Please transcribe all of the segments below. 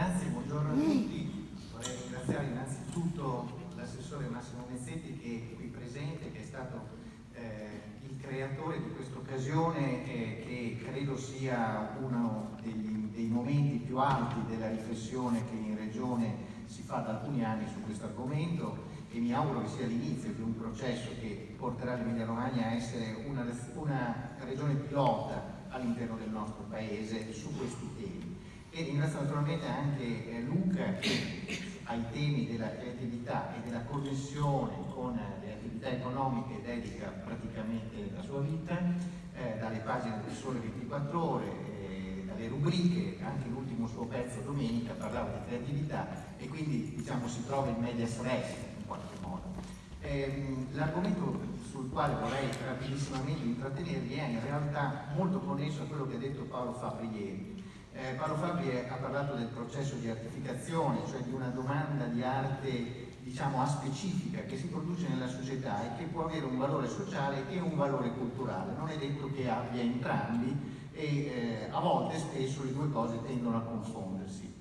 Grazie, buongiorno a tutti. Vorrei ringraziare innanzitutto l'assessore Massimo Mezzetti che è qui presente, che è stato eh, il creatore di questa occasione eh, che credo sia uno degli, dei momenti più alti della riflessione che in Regione si fa da alcuni anni su questo argomento e mi auguro che sia l'inizio di un processo che porterà l'Emilia Romagna a essere una, una regione pilota all'interno del nostro paese su questi temi. Ringrazio naturalmente anche eh, Luca che ai temi della creatività e della connessione con le attività economiche dedica praticamente la sua vita, eh, dalle pagine del Sole 24 Ore, eh, dalle rubriche, anche l'ultimo suo pezzo domenica parlava di creatività e quindi diciamo si trova in media res in qualche modo. Ehm, l'argomento sul quale vorrei rapidissimamente intrattenervi è in realtà molto connesso a quello che ha detto Paolo Fabri ieri. Eh, Paolo Fabri ha parlato del processo di artificazione, cioè di una domanda di arte diciamo aspecifica che si produce nella società e che può avere un valore sociale e un valore culturale. Non è detto che abbia entrambi e eh, a volte spesso le due cose tendono a confondersi.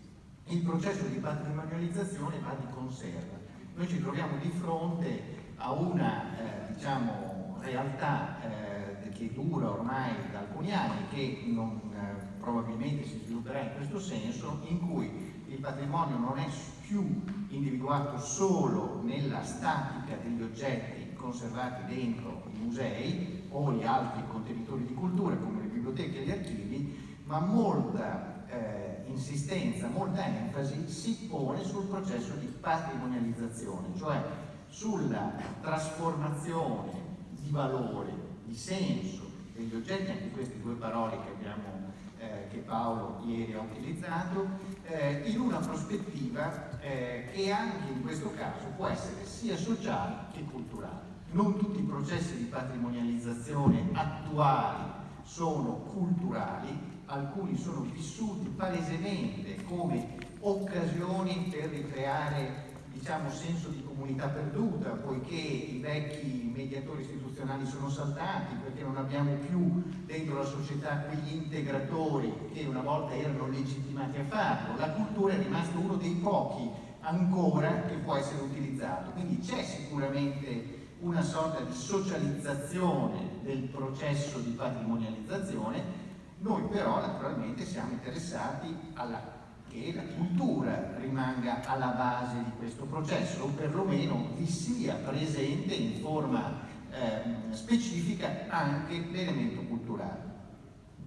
Il processo di patrimonializzazione va di conserva. Noi ci troviamo di fronte a una eh, diciamo, realtà eh, che dura ormai da alcuni anni, che non, eh, probabilmente si svilupperà in questo senso, in cui il patrimonio non è più individuato solo nella statica degli oggetti conservati dentro i musei o gli altri contenitori di cultura come le biblioteche e gli archivi, ma molta eh, insistenza, molta enfasi si pone sul processo di patrimonializzazione, cioè sulla trasformazione di valore, di senso degli oggetti, anche queste due parole che, abbiamo, eh, che Paolo ieri ha utilizzato, eh, in una prospettiva eh, che anche in questo caso può essere sia sociale che culturale. Non tutti i processi di patrimonializzazione attuali sono culturali, alcuni sono vissuti palesemente come occasioni per ricreare diciamo, senso di comunità perduta, poiché i vecchi mediatori istituzionali sono saltati, perché non abbiamo più dentro la società quegli integratori che una volta erano legittimati a farlo. La cultura è rimasto uno dei pochi ancora che può essere utilizzato, quindi c'è sicuramente una sorta di socializzazione del processo di patrimonializzazione, noi però naturalmente siamo interessati alla che la cultura rimanga alla base di questo processo o perlomeno vi sia presente in forma eh, specifica anche l'elemento culturale.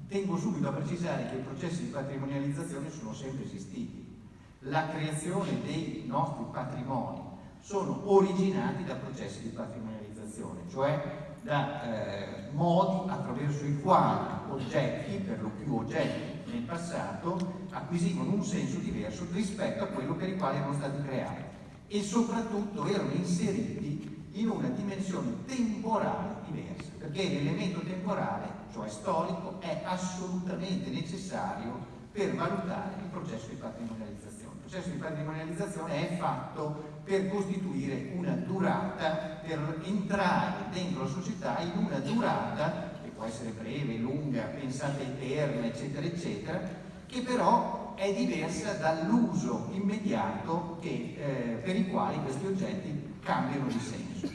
Tengo subito a precisare che i processi di patrimonializzazione sono sempre esistiti. La creazione dei nostri patrimoni sono originati da processi di patrimonializzazione, cioè da eh, modi attraverso i quali oggetti, per lo più oggetti nel passato, acquisivano un senso diverso rispetto a quello per il quale erano stati creati e soprattutto erano inseriti in una dimensione temporale diversa, perché l'elemento temporale, cioè storico, è assolutamente necessario per valutare il processo di patrimonializzazione. Il processo di patrimonializzazione è fatto per costituire una durata, per entrare dentro la società in una durata può essere breve, lunga, pensata eterna, eccetera, eccetera, che però è diversa dall'uso immediato che, eh, per i quali questi oggetti cambiano di senso.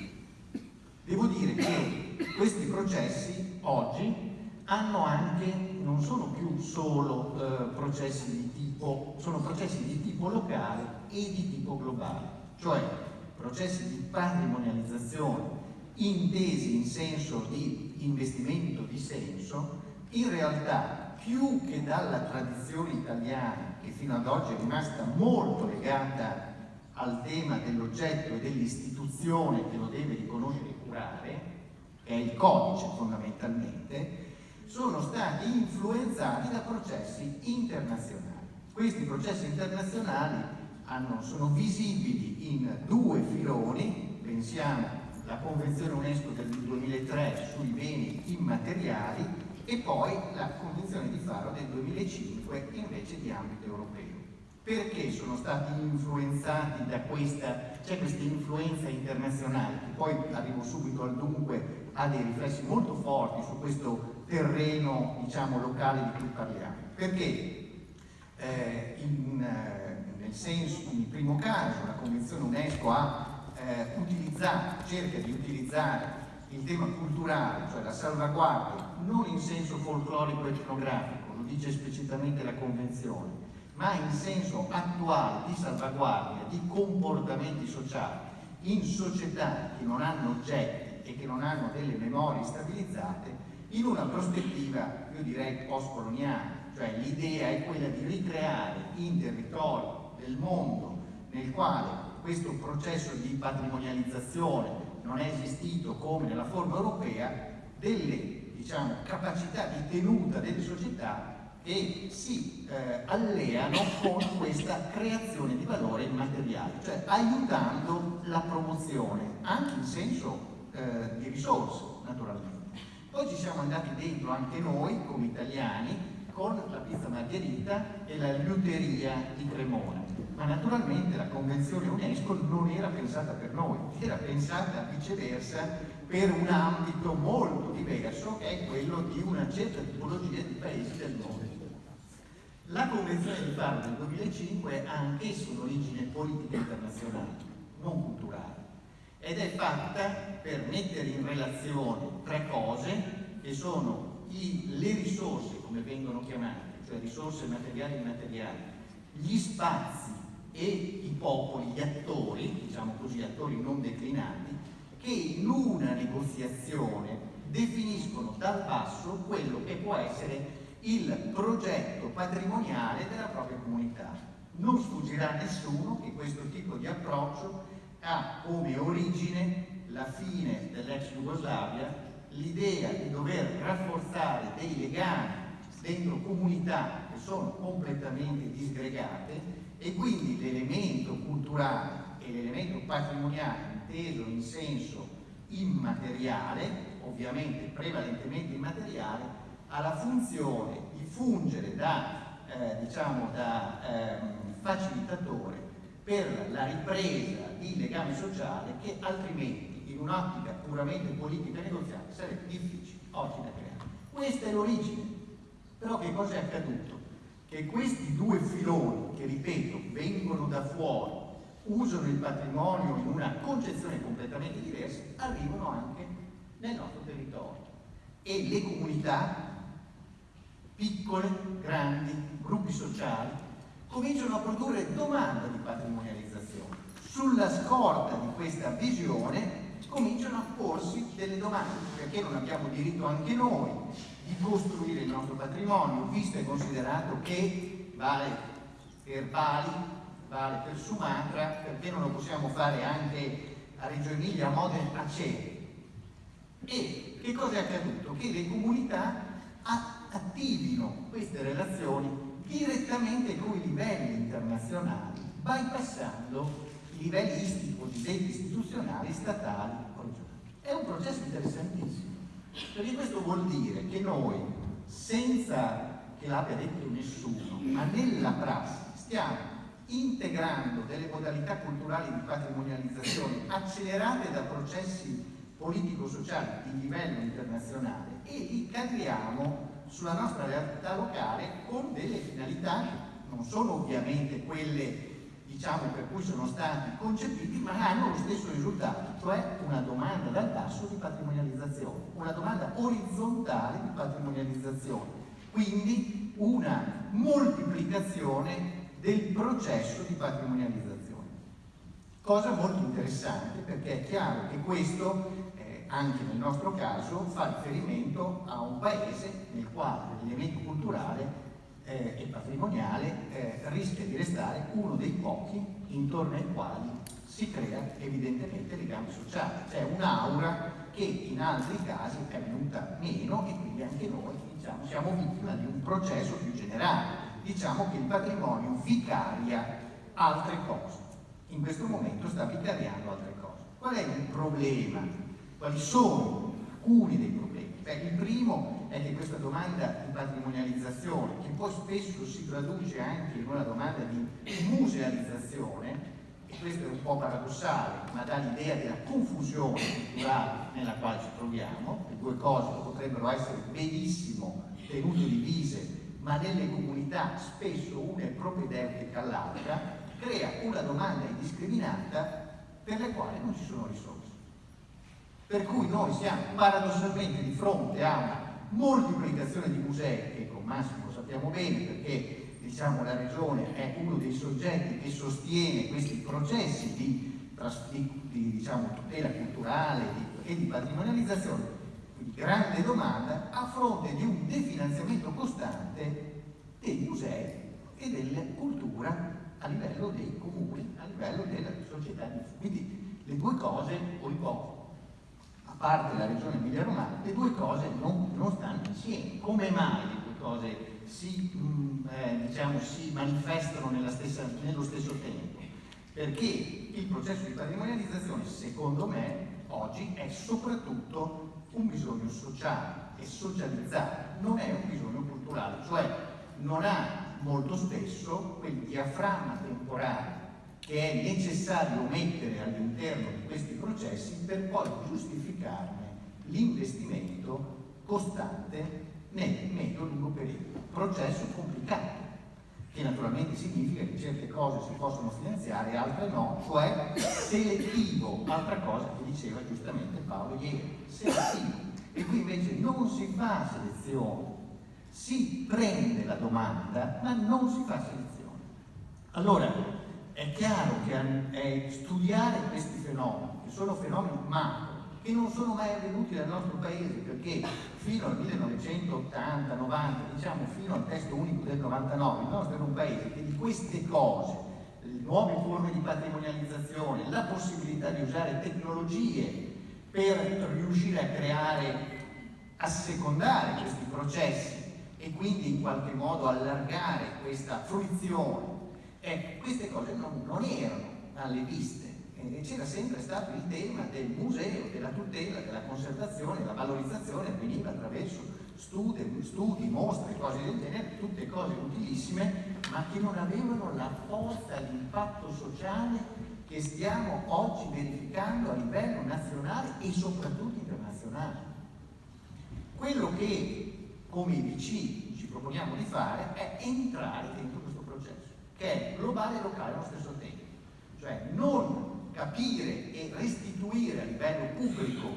Devo dire che questi processi oggi hanno anche, non sono più solo eh, processi di tipo, sono processi di tipo locale e di tipo globale, cioè processi di patrimonializzazione intesi in senso di investimento di senso, in realtà più che dalla tradizione italiana, che fino ad oggi è rimasta molto legata al tema dell'oggetto e dell'istituzione che lo deve riconoscere e curare, che è il codice fondamentalmente, sono stati influenzati da processi internazionali. Questi processi internazionali hanno, sono visibili in due filoni, pensiamo alla Convenzione UNESCO del 2003 sui beni immateriali e poi la Convenzione di Faro del 2005 invece di ambito europeo. Perché sono stati influenzati da questa, c'è questa influenza internazionale, che poi arrivo subito al dunque, ha dei riflessi molto forti su questo terreno, diciamo, locale di cui parliamo. Perché eh, in, eh, senso, in primo caso la Convenzione UNESCO ha eh, utilizzato, cerca di utilizzare il tema culturale, cioè la salvaguardia, non in senso folclorico etnografico, lo dice esplicitamente la Convenzione, ma in senso attuale di salvaguardia di comportamenti sociali in società che non hanno oggetti e che non hanno delle memorie stabilizzate, in una prospettiva, io direi, post-coloniale, cioè l'idea è quella di ricreare in territori del mondo nel quale questo processo di patrimonializzazione non è esistito come nella forma europea, delle diciamo, capacità di tenuta delle società che si eh, alleano con questa creazione di valore immateriale, cioè aiutando la promozione, anche in senso eh, di risorse, naturalmente. Poi ci siamo andati dentro anche noi, come italiani, con la pizza margherita e la liuteria di Cremona ma naturalmente la Convenzione UNESCO non era pensata per noi, era pensata viceversa per un ambito molto diverso che è quello di una certa tipologia di paesi del mondo. La Convenzione di Faro del 2005 ha anch'essa un'origine politica internazionale, non culturale, ed è fatta per mettere in relazione tre cose che sono i, le risorse, come vengono chiamate, cioè risorse materiali e immateriali, gli spazi e i popoli, gli attori, diciamo così, attori non declinati, che in una negoziazione definiscono dal basso quello che può essere il progetto patrimoniale della propria comunità. Non sfuggirà a nessuno che questo tipo di approccio ha come origine la fine dell'ex Jugoslavia, l'idea di dover rafforzare dei legami dentro comunità che sono completamente disgregate e quindi l'elemento culturale e l'elemento patrimoniale inteso in senso immateriale, ovviamente prevalentemente immateriale, ha la funzione di fungere da, eh, diciamo, da eh, facilitatore per la ripresa di legame sociale che altrimenti in un'ottica puramente politica e negoziale sarebbe difficile oggi da creare. Questa è l'origine. Però che cosa è accaduto? che questi due filoni, che ripeto, vengono da fuori, usano il patrimonio in una concezione completamente diversa, arrivano anche nel nostro territorio. E le comunità, piccole, grandi, gruppi sociali, cominciano a produrre domanda di patrimonializzazione. Sulla scorta di questa visione cominciano a porsi delle domande, perché non abbiamo diritto anche noi di costruire il nostro patrimonio, visto e considerato che vale per Bali, vale per Sumatra, perché non lo possiamo fare anche a Reggio Emilia, a Modena, a Cere. E che cosa è accaduto? Che le comunità attivino queste relazioni direttamente con i livelli internazionali, bypassando livelli cosiddetti istituzionali, statali, regionali. È un processo interessantissimo perché questo vuol dire che noi, senza che l'abbia detto nessuno, ma nella prassi, stiamo integrando delle modalità culturali di patrimonializzazione accelerate da processi politico-sociali di livello internazionale e li cadriamo sulla nostra realtà locale con delle finalità che non sono ovviamente quelle diciamo, per cui sono stati concepiti, ma hanno lo stesso risultato, cioè una domanda dal basso di patrimonializzazione, una domanda orizzontale di patrimonializzazione, quindi una moltiplicazione del processo di patrimonializzazione. Cosa molto interessante perché è chiaro che questo, eh, anche nel nostro caso, fa riferimento a un paese nel quale l'elemento culturale eh, e patrimoniale eh, rischia di restare uno dei pochi intorno ai quali si crea evidentemente legame sociale. C'è un'aura che in altri casi è venuta meno e quindi anche noi diciamo, siamo vittima di un processo più generale. Diciamo che il patrimonio vicaria altre cose. In questo momento sta vicariando altre cose. Qual è il problema? Quali sono alcuni dei problemi? Beh, il primo è che questa domanda di patrimonializzazione, che poi spesso si traduce anche in una domanda di musealizzazione, e questo è un po' paradossale, ma dà l'idea della confusione culturale nella quale ci troviamo, le due cose potrebbero essere benissimo tenute divise, ma nelle comunità spesso una è propedeutica all'altra, crea una domanda indiscriminata per la quale non ci sono risorse. Per cui noi siamo paradossalmente di fronte a una moltiplicazione di musei, che con Massimo sappiamo bene perché diciamo, la Regione è uno dei soggetti che sostiene questi processi di, di, di diciamo, tutela culturale di, e di patrimonializzazione, grande domanda a fronte di un definanziamento costante dei musei e della cultura a livello dei comuni, a livello della società. Quindi le due cose, poi poco parte la regione Emilia Romagna, le due cose non, non stanno insieme. Come mai le due cose si, mh, mm, eh, diciamo, si manifestano stessa, nello stesso tempo? Perché il processo di patrimonializzazione, secondo me, oggi è soprattutto un bisogno sociale e socializzato, non è un bisogno culturale, cioè non ha molto spesso quel diaframma temporale che è necessario mettere all'interno di questi processi per poi giustificarne l'investimento costante nel medio-lungo periodo. Processo complicato, che naturalmente significa che certe cose si possono finanziare e altre no, cioè selettivo, altra cosa che diceva giustamente Paolo ieri, selettivo. E qui invece non si fa selezione, si prende la domanda, ma non si fa selezione. Allora, è chiaro che studiare questi fenomeni, che sono fenomeni macro, che non sono mai avvenuti nel nostro paese, perché fino al 1980-90, diciamo fino al testo unico del 99, il nostro era un paese che di queste cose, le nuove forme di patrimonializzazione, la possibilità di usare tecnologie per riuscire a creare, a secondare questi processi e quindi in qualche modo allargare questa fruizione Ecco, queste cose non, non erano alle viste c'era sempre stato il tema del museo, della tutela, della conservazione, la valorizzazione avveniva attraverso studi, studi, mostre, cose del genere, tutte cose utilissime, ma che non avevano la forza, l'impatto sociale che stiamo oggi verificando a livello nazionale e soprattutto internazionale. Quello che come IBC ci proponiamo di fare è entrare dentro che è globale e locale allo stesso tempo. Cioè non capire e restituire a livello pubblico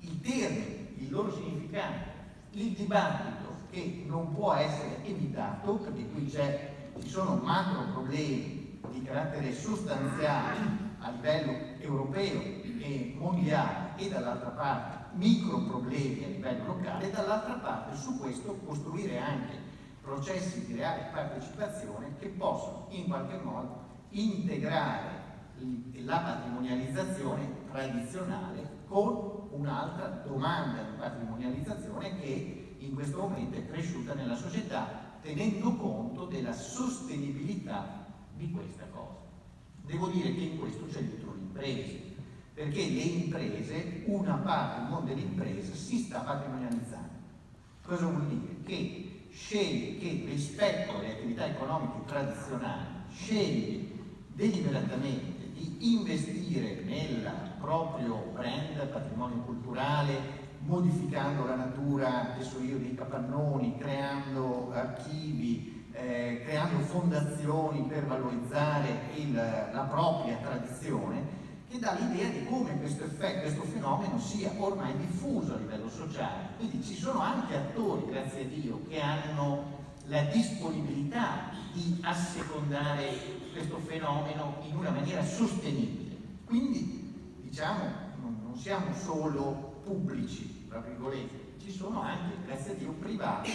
i termini, il loro significato, il dibattito che non può essere evitato, perché qui ci sono macro problemi di carattere sostanziale a livello europeo e mondiale e dall'altra parte micro problemi a livello locale e dall'altra parte su questo costruire anche processi di reale partecipazione che possono in qualche modo integrare la patrimonializzazione tradizionale con un'altra domanda di patrimonializzazione che in questo momento è cresciuta nella società tenendo conto della sostenibilità di questa cosa. Devo dire che in questo c'è dietro l'impresa, perché le imprese, una parte del mondo delle imprese si sta patrimonializzando. Cosa vuol dire? Che sceglie che rispetto alle attività economiche tradizionali sceglie deliberatamente di investire nel proprio brand patrimonio culturale modificando la natura, adesso io dei capannoni, creando archivi, eh, creando fondazioni per valorizzare il, la propria tradizione, che dà l'idea di come questo, effetto, questo fenomeno sia ormai diffuso a livello sociale. Quindi ci sono anche attori, grazie a Dio, che hanno la disponibilità di assecondare questo fenomeno in una maniera sostenibile. Quindi, diciamo, non, non siamo solo pubblici, tra virgolette, ci sono anche, grazie a Dio, privati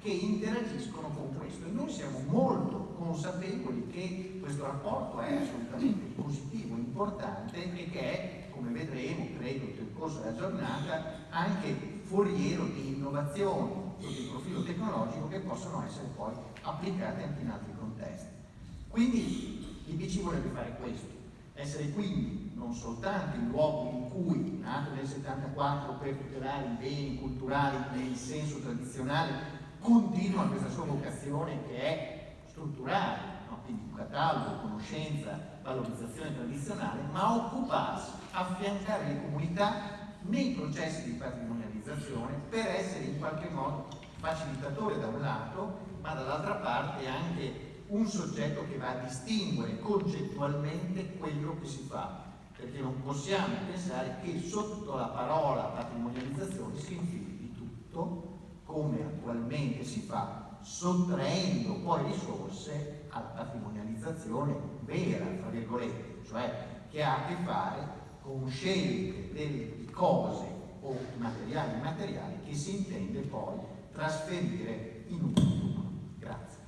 che interagiscono con questo e noi siamo molto consapevoli che questo rapporto è assolutamente positivo, importante e che è, come vedremo, credo, nel corso della giornata, anche foriero di innovazioni sotto il profilo tecnologico che possono essere poi applicate anche in altri contesti. Quindi l'IBC vorrebbe fare questo, essere quindi non soltanto il luogo in cui, nato nel 74 per tutelare i beni culturali nel senso tradizionale, continua questa sua vocazione che è strutturale, no? quindi catalogo, conoscenza, valorizzazione tradizionale, ma occuparsi, affiancare le comunità nei processi di patrimonializzazione per essere in qualche modo facilitatore da un lato, ma dall'altra parte anche un soggetto che va a distinguere concettualmente quello che si fa, perché non possiamo pensare che sotto la parola patrimonializzazione si infili tutto, come attualmente si fa, sottraendo poi risorse alla patrimonializzazione vera, tra virgolette, cioè che ha a che fare con scelte delle cose o materiali immateriali che si intende poi trasferire in un futuro. Grazie.